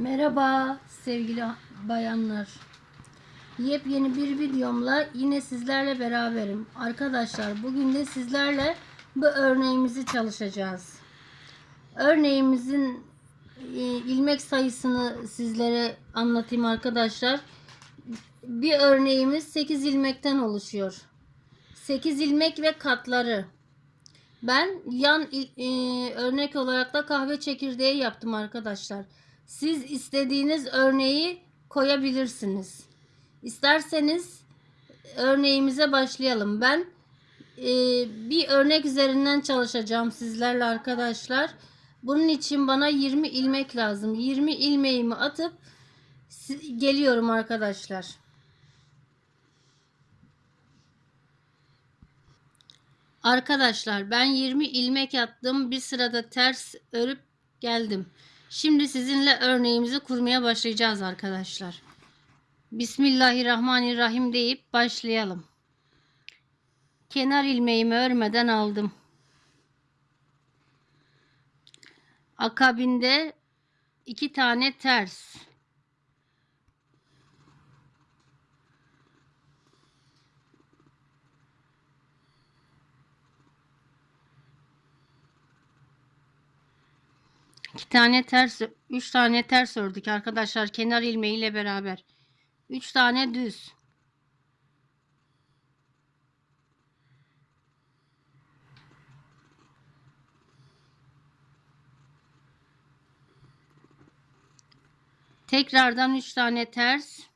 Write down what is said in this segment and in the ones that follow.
Merhaba sevgili bayanlar. Yepyeni bir videomla yine sizlerle beraberim. Arkadaşlar bugün de sizlerle bu örneğimizi çalışacağız. Örneğimizin e, ilmek sayısını sizlere anlatayım arkadaşlar. Bir örneğimiz 8 ilmekten oluşuyor. 8 ilmek ve katları. Ben yan e, örnek olarak da kahve çekirdeği yaptım arkadaşlar. Siz istediğiniz örneği koyabilirsiniz. İsterseniz örneğimize başlayalım. Ben e, bir örnek üzerinden çalışacağım sizlerle arkadaşlar. Bunun için bana 20 ilmek lazım. 20 ilmeğimi atıp geliyorum arkadaşlar. Arkadaşlar ben 20 ilmek attım. Bir sırada ters örüp geldim. Şimdi sizinle örneğimizi kurmaya başlayacağız arkadaşlar. Bismillahirrahmanirrahim deyip başlayalım. Kenar ilmeğimi örmeden aldım. Akabinde iki tane ters. İki tane ters, üç tane ters ördük arkadaşlar kenar ilmeğiyle beraber. Üç tane düz. Tekrardan üç tane ters.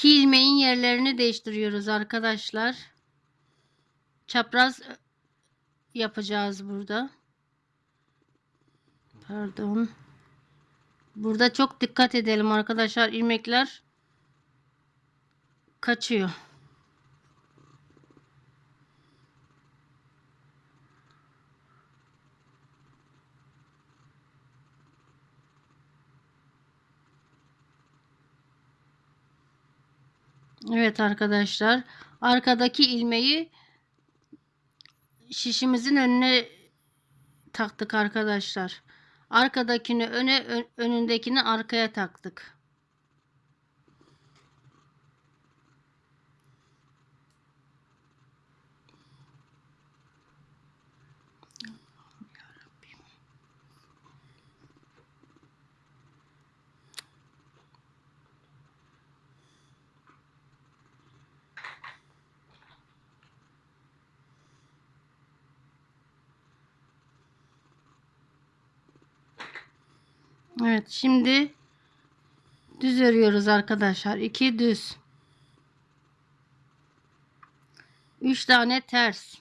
İki ilmeğin yerlerini değiştiriyoruz arkadaşlar. Çapraz yapacağız burada. Pardon. Burada çok dikkat edelim arkadaşlar. ilmekler kaçıyor. Evet arkadaşlar. Arkadaki ilmeği şişimizin önüne taktık arkadaşlar. Arkadakini öne, ön- önündekini arkaya taktık. Evet şimdi düz örüyoruz arkadaşlar. 2 düz. 3 tane ters.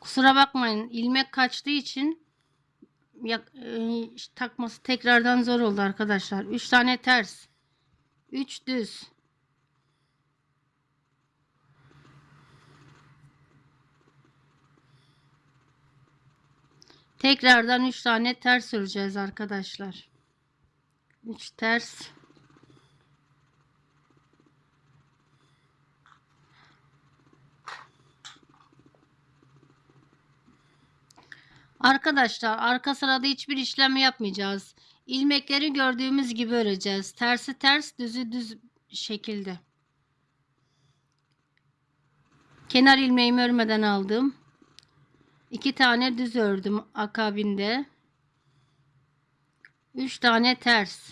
Kusura bakmayın ilmek kaçtığı için yak- e, takması tekrardan zor oldu arkadaşlar. 3 tane ters. 3 düz. Tekrardan 3 tane ters öreceğiz arkadaşlar. 3 ters. Arkadaşlar arka sırada hiçbir işlem yapmayacağız. İlmekleri gördüğümüz gibi öreceğiz. Tersi ters, düzü düz şekilde. Kenar ilmeğimi örmeden aldım. İki tane düz ördüm akabinde. Üç tane ters.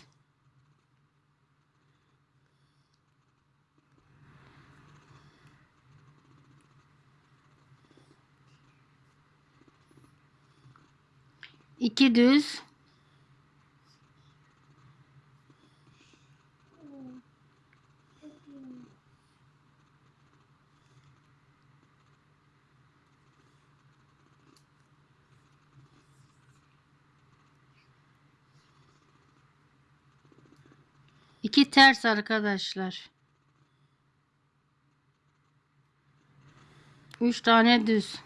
İki düz. 2 ters arkadaşlar. 3 tane düz.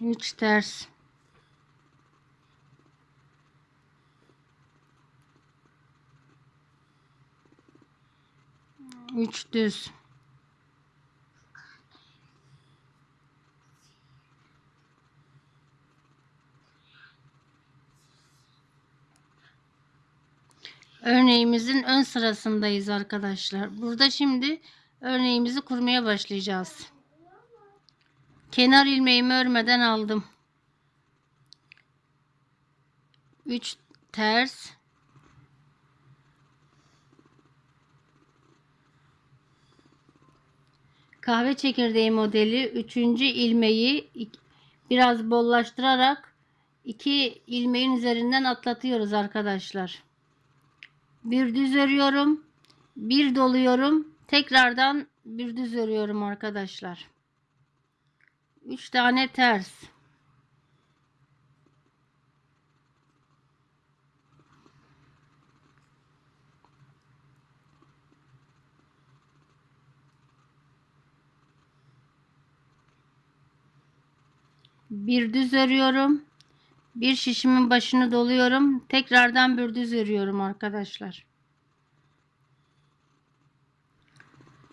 Üç ters. Üç düz. Örneğimizin ön sırasındayız arkadaşlar. Burada şimdi örneğimizi kurmaya başlayacağız. Kenar ilmeğimi örmeden aldım. 3 ters. Kahve çekirdeği modeli 3. ilmeği biraz bollaştırarak iki ilmeğin üzerinden atlatıyoruz arkadaşlar. Bir düz örüyorum. Bir doluyorum. Tekrardan bir düz örüyorum arkadaşlar. 3 tane ters. Bir düz örüyorum. Bir şişimin başını doluyorum. Tekrardan bir düz örüyorum arkadaşlar.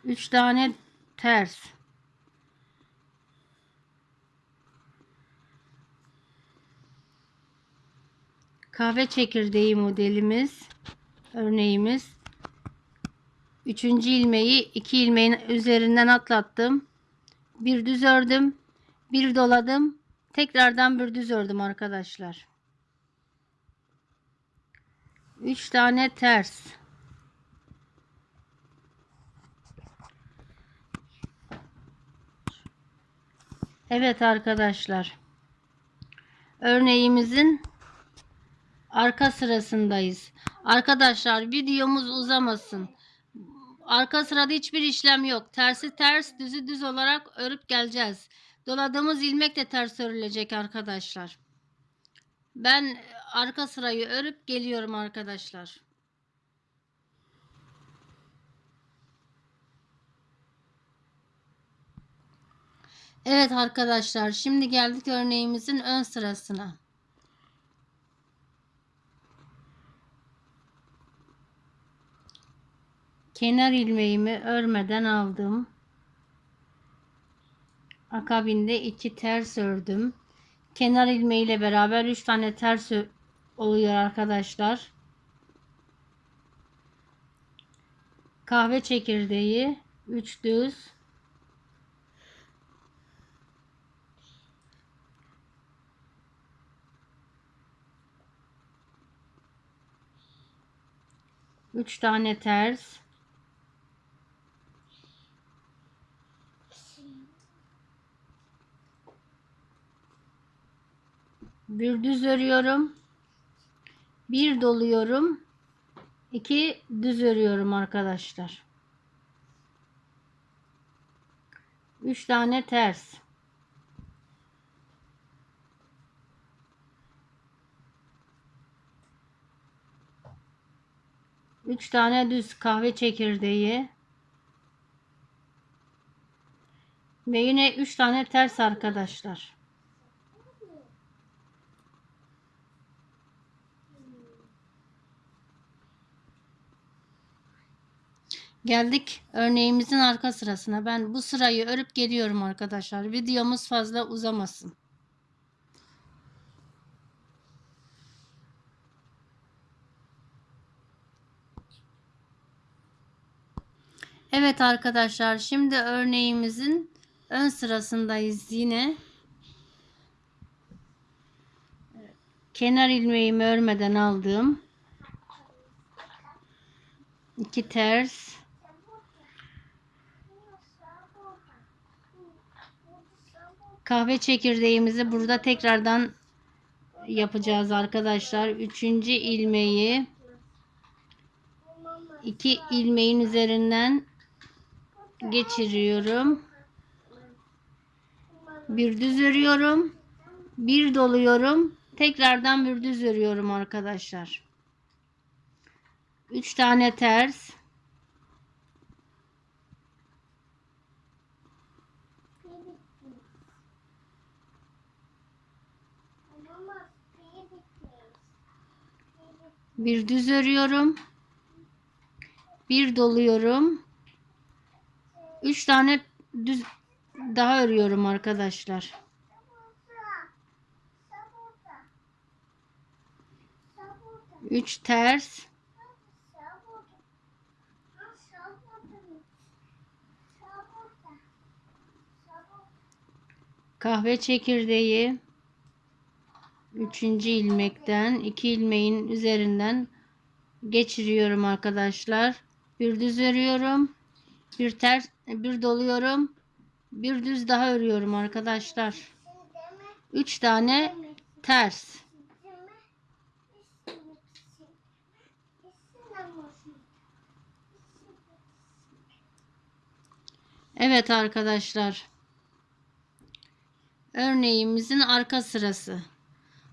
3 tane ters. Kahve çekirdeği modelimiz örneğimiz. Üçüncü ilmeği iki ilmeğin üzerinden atlattım. Bir düz ördüm. Bir doladım. Tekrardan bir düz ördüm arkadaşlar. 3 tane ters. Evet arkadaşlar. Örneğimizin arka sırasındayız. Arkadaşlar videomuz uzamasın. Arka sırada hiçbir işlem yok. Tersi ters, düzü düz olarak örüp geleceğiz. Doladığımız ilmek de ters örülecek arkadaşlar. Ben arka sırayı örüp geliyorum arkadaşlar. Evet arkadaşlar şimdi geldik örneğimizin ön sırasına. Kenar ilmeğimi örmeden aldım. Akabinde iki ters ördüm. Kenar ilmeği ile beraber 3 tane ters oluyor arkadaşlar. Kahve çekirdeği 3 düz Üç tane ters. Bir düz örüyorum. Bir doluyorum. İki düz örüyorum arkadaşlar. Üç tane ters. Üç tane düz kahve çekirdeği. Ve yine üç tane ters arkadaşlar Geldik örneğimizin arka sırasına. Ben bu sırayı örüp geliyorum arkadaşlar. Videomuz fazla uzamasın. Evet arkadaşlar şimdi örneğimizin ön sırasındayız yine. Kenar ilmeğimi örmeden aldım. iki ters kahve çekirdeğimizi burada tekrardan yapacağız arkadaşlar. Üçüncü ilmeği iki ilmeğin üzerinden geçiriyorum. Bir düz örüyorum. Bir doluyorum. Tekrardan bir düz örüyorum arkadaşlar. Üç tane ters. Bir düz örüyorum. Bir doluyorum. Üç tane düz daha örüyorum arkadaşlar. Üç ters. Kahve çekirdeği. Üçüncü ilmekten iki ilmeğin üzerinden geçiriyorum arkadaşlar. Bir düz örüyorum. Bir ters bir doluyorum. Bir düz daha örüyorum arkadaşlar. Üç tane ters. Evet arkadaşlar. Örneğimizin arka sırası.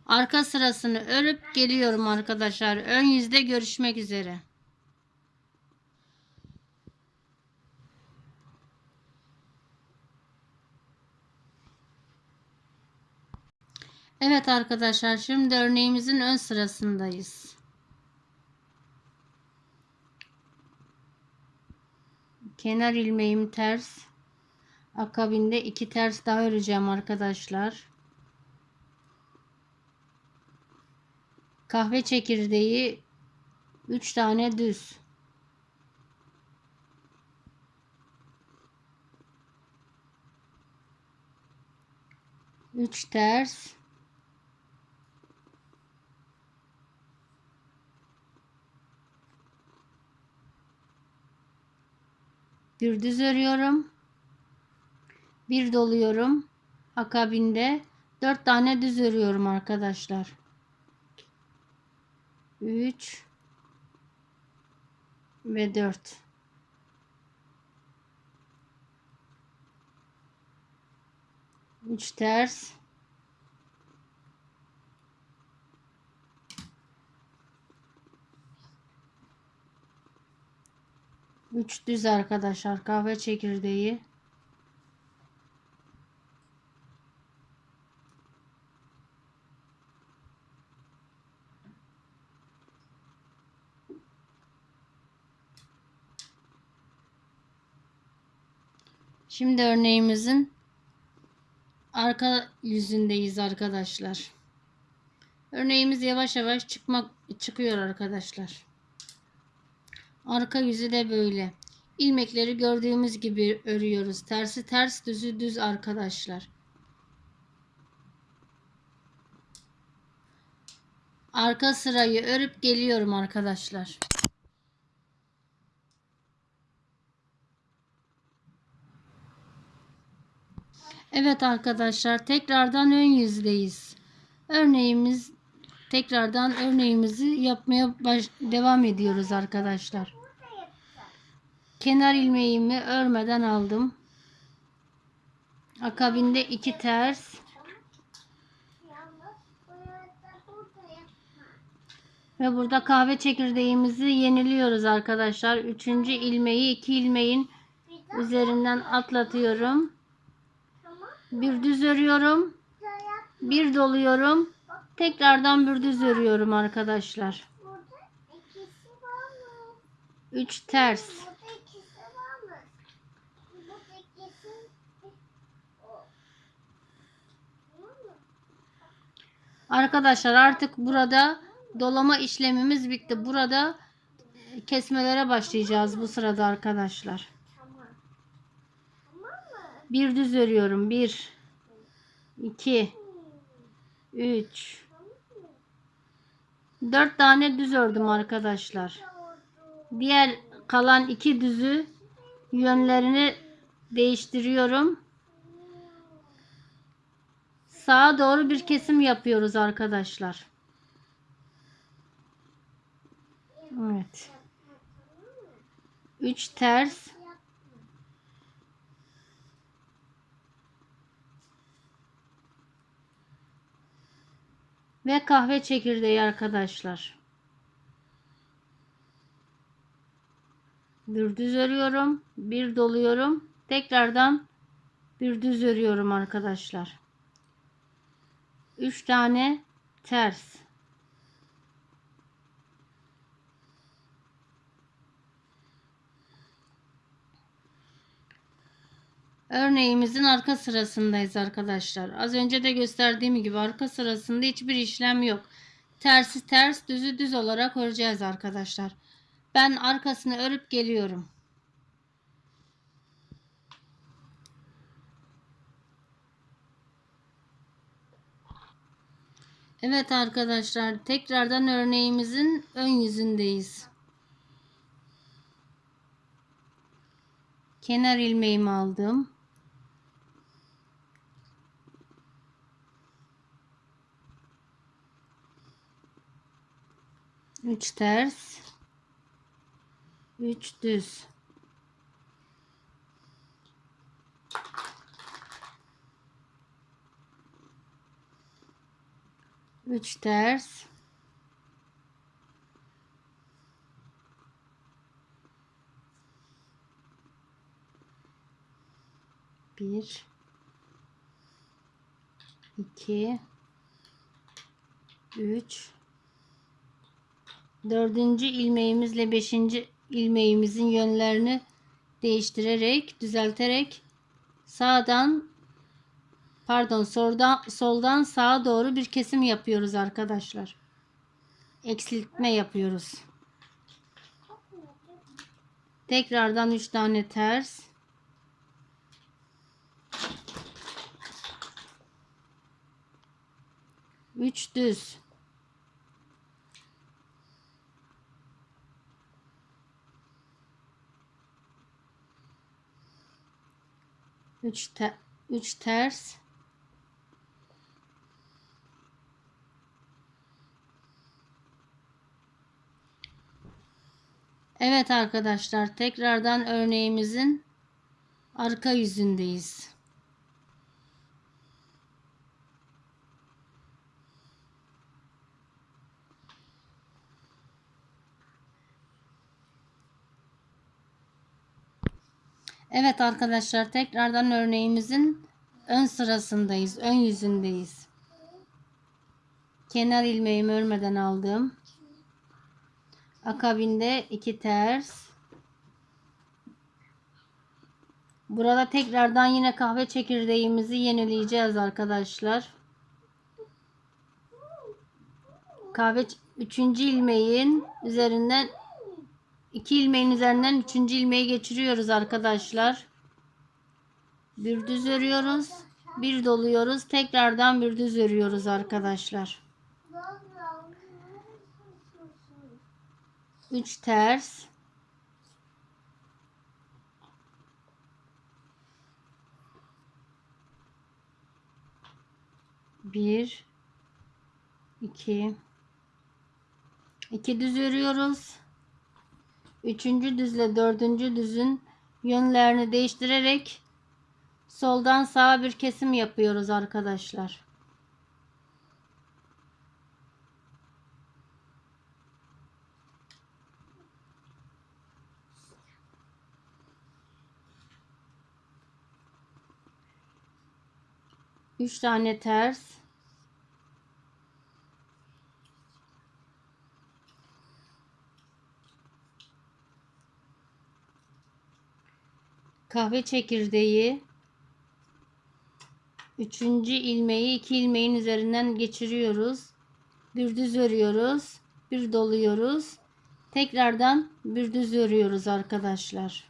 Arka sırasını örüp geliyorum arkadaşlar. Ön yüzde görüşmek üzere. Evet arkadaşlar şimdi örneğimizin ön sırasındayız. Kenar ilmeğim ters. Akabinde iki ters daha öreceğim arkadaşlar. Kahve çekirdeği 3 tane düz. Üç ters. Bir düz örüyorum. Bir doluyorum. Akabinde dört tane düz örüyorum arkadaşlar. 3 ve 4 3 ters. Üç düz arkadaşlar kahve çekirdeği Şimdi örneğimizin arka yüzündeyiz arkadaşlar. Örneğimiz yavaş yavaş çıkmak çıkıyor arkadaşlar. Arka yüzü de böyle. İlmekleri gördüğümüz gibi örüyoruz. Tersi ters, düzü düz arkadaşlar. Arka sırayı örüp geliyorum arkadaşlar. Evet arkadaşlar tekrardan ön yüzdeyiz. Örneğimiz tekrardan örneğimizi yapmaya baş, devam ediyoruz arkadaşlar. Kenar ilmeğimi örmeden aldım. Akabinde iki ters ve burada kahve çekirdeğimizi yeniliyoruz arkadaşlar. Üçüncü ilmeği iki ilmeğin üzerinden atlatıyorum. Bir düz örüyorum. Bir doluyorum. Tekrardan bir düz örüyorum arkadaşlar. Üç ters. Arkadaşlar artık burada dolama işlemimiz bitti. Burada kesmelere başlayacağız bu sırada arkadaşlar. Bir düz örüyorum. Bir, iki, üç, dört tane düz ördüm arkadaşlar. Diğer kalan iki düzü yönlerini değiştiriyorum. Sağa doğru bir kesim yapıyoruz arkadaşlar. Evet. Üç ters. Ve kahve çekirdeği arkadaşlar. Bir düz örüyorum. Bir doluyorum. Tekrardan bir düz örüyorum arkadaşlar. 3 tane ters. Örneğimizin arka sırasındayız arkadaşlar. Az önce de gösterdiğim gibi arka sırasında hiçbir işlem yok. Tersi ters, düzü düz olarak öreceğiz arkadaşlar. Ben arkasını örüp geliyorum. Evet arkadaşlar tekrardan örneğimizin ön yüzündeyiz. Kenar ilmeğimi aldım. Üç ters. Üç düz. Üç ters. Bir. iki, Üç. Dördüncü ilmeğimizle beşinci ilmeğimizin yönlerini değiştirerek, düzelterek sağdan pardon soldan, soldan sağa doğru bir kesim yapıyoruz arkadaşlar. Eksiltme yapıyoruz. Tekrardan 3 tane ters. Üç düz. Üç, te üç ters. Evet arkadaşlar tekrardan örneğimizin arka yüzündeyiz. Evet arkadaşlar tekrardan örneğimizin ön sırasındayız. Ön yüzündeyiz. Kenar ilmeğimi örmeden aldım. Akabinde iki ters. Burada tekrardan yine kahve çekirdeğimizi yenileyeceğiz arkadaşlar. Kahve üçüncü ilmeğin üzerinden iki ilmeğin üzerinden üçüncü ilmeği geçiriyoruz arkadaşlar. Bir düz örüyoruz. Bir doluyoruz. Tekrardan bir düz örüyoruz arkadaşlar. 3 ters bir iki iki düz örüyoruz. Üçüncü düzle dördüncü düzün yönlerini değiştirerek soldan sağa bir kesim yapıyoruz arkadaşlar. 3 tane ters kahve çekirdeği üçüncü ilmeği iki ilmeğin üzerinden geçiriyoruz bir düz örüyoruz bir doluyoruz tekrardan bir düz örüyoruz arkadaşlar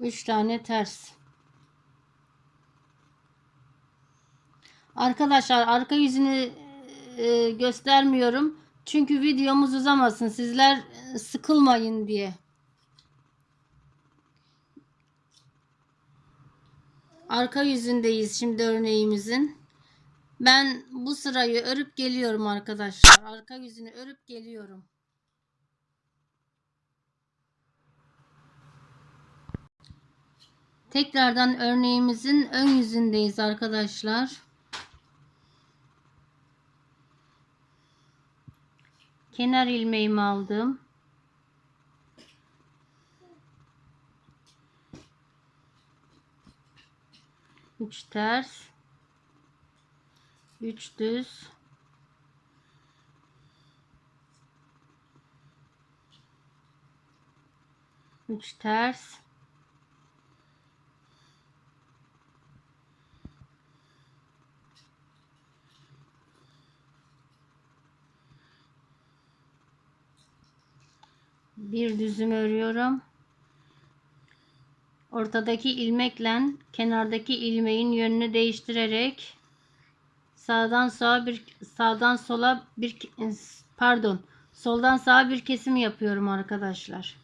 3 tane ters Arkadaşlar arka yüzünü e, göstermiyorum. Çünkü videomuz uzamasın. Sizler sıkılmayın diye. Arka yüzündeyiz şimdi örneğimizin. Ben bu sırayı örüp geliyorum arkadaşlar. Arka yüzünü örüp geliyorum. Tekrardan örneğimizin ön yüzündeyiz arkadaşlar. kenar ilmeğimi aldım. 3 ters. 3 düz. Üç ters. Bir düzüm örüyorum. Ortadaki ilmekle kenardaki ilmeğin yönünü değiştirerek sağdan sağa bir sağdan sola bir pardon soldan sağa bir kesim yapıyorum arkadaşlar.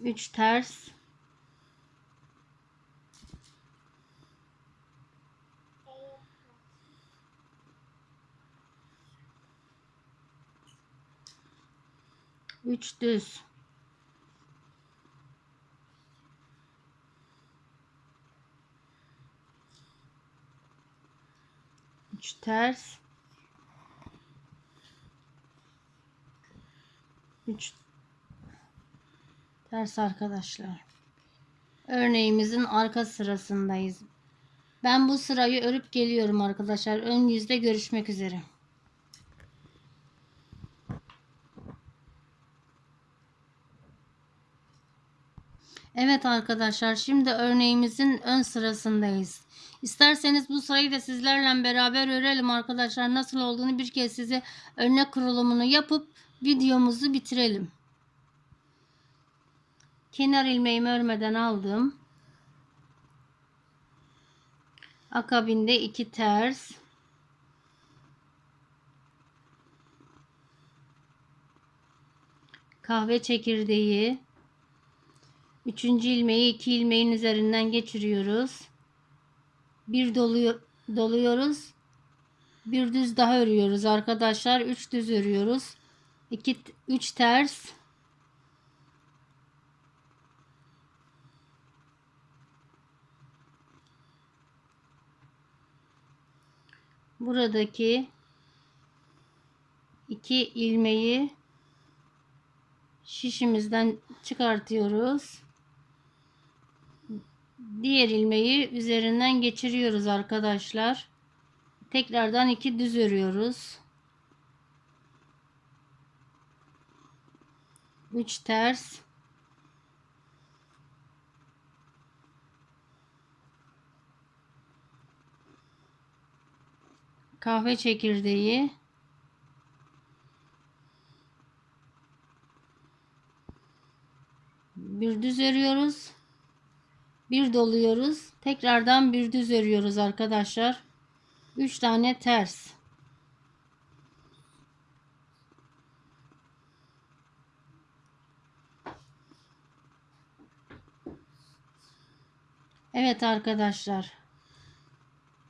3 ters Üç düz. Üç ters. Üç ters arkadaşlar. Örneğimizin arka sırasındayız. Ben bu sırayı örüp geliyorum arkadaşlar. Ön yüzde görüşmek üzere. Evet arkadaşlar şimdi örneğimizin ön sırasındayız. İsterseniz bu sırayı da sizlerle beraber örelim arkadaşlar. Nasıl olduğunu bir kez size örnek kurulumunu yapıp videomuzu bitirelim. Kenar ilmeğimi örmeden aldım. Akabinde iki ters. Kahve çekirdeği. Üçüncü ilmeği iki ilmeğin üzerinden geçiriyoruz. Bir doluyor, doluyoruz. Bir düz daha örüyoruz arkadaşlar. Üç düz örüyoruz. İki, üç ters. Buradaki iki ilmeği şişimizden çıkartıyoruz. Diğer ilmeği üzerinden geçiriyoruz arkadaşlar. Tekrardan iki düz örüyoruz. 3 ters. Kahve çekirdeği. Bir düz örüyoruz. Bir doluyoruz. Tekrardan bir düz örüyoruz arkadaşlar. 3 tane ters. Evet arkadaşlar.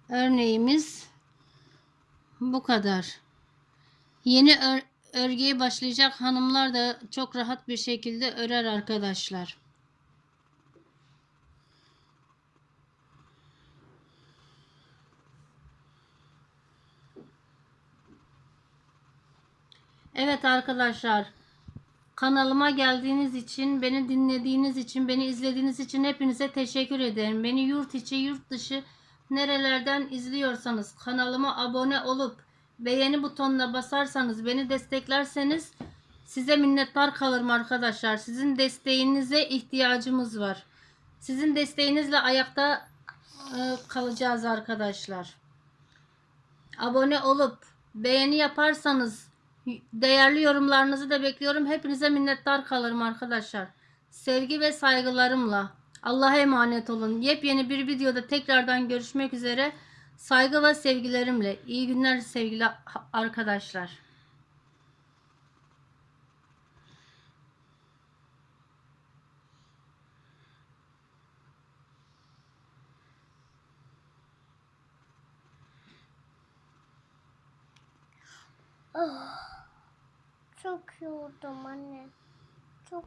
Örneğimiz bu kadar. Yeni ör örgüye başlayacak hanımlar da çok rahat bir şekilde örer arkadaşlar. Evet arkadaşlar. Kanalıma geldiğiniz için, beni dinlediğiniz için, beni izlediğiniz için hepinize teşekkür ederim. Beni yurt içi, yurt dışı nerelerden izliyorsanız kanalıma abone olup beğeni butonuna basarsanız, beni desteklerseniz size minnettar kalırım arkadaşlar. Sizin desteğinize ihtiyacımız var. Sizin desteğinizle ayakta e, kalacağız arkadaşlar. Abone olup beğeni yaparsanız Değerli yorumlarınızı da bekliyorum. Hepinize minnettar kalırım arkadaşlar. Sevgi ve saygılarımla. Allah'a emanet olun. Yepyeni bir videoda tekrardan görüşmek üzere. Saygı ve sevgilerimle. İyi günler sevgili arkadaşlar. Oh, yoruldum anne. Çok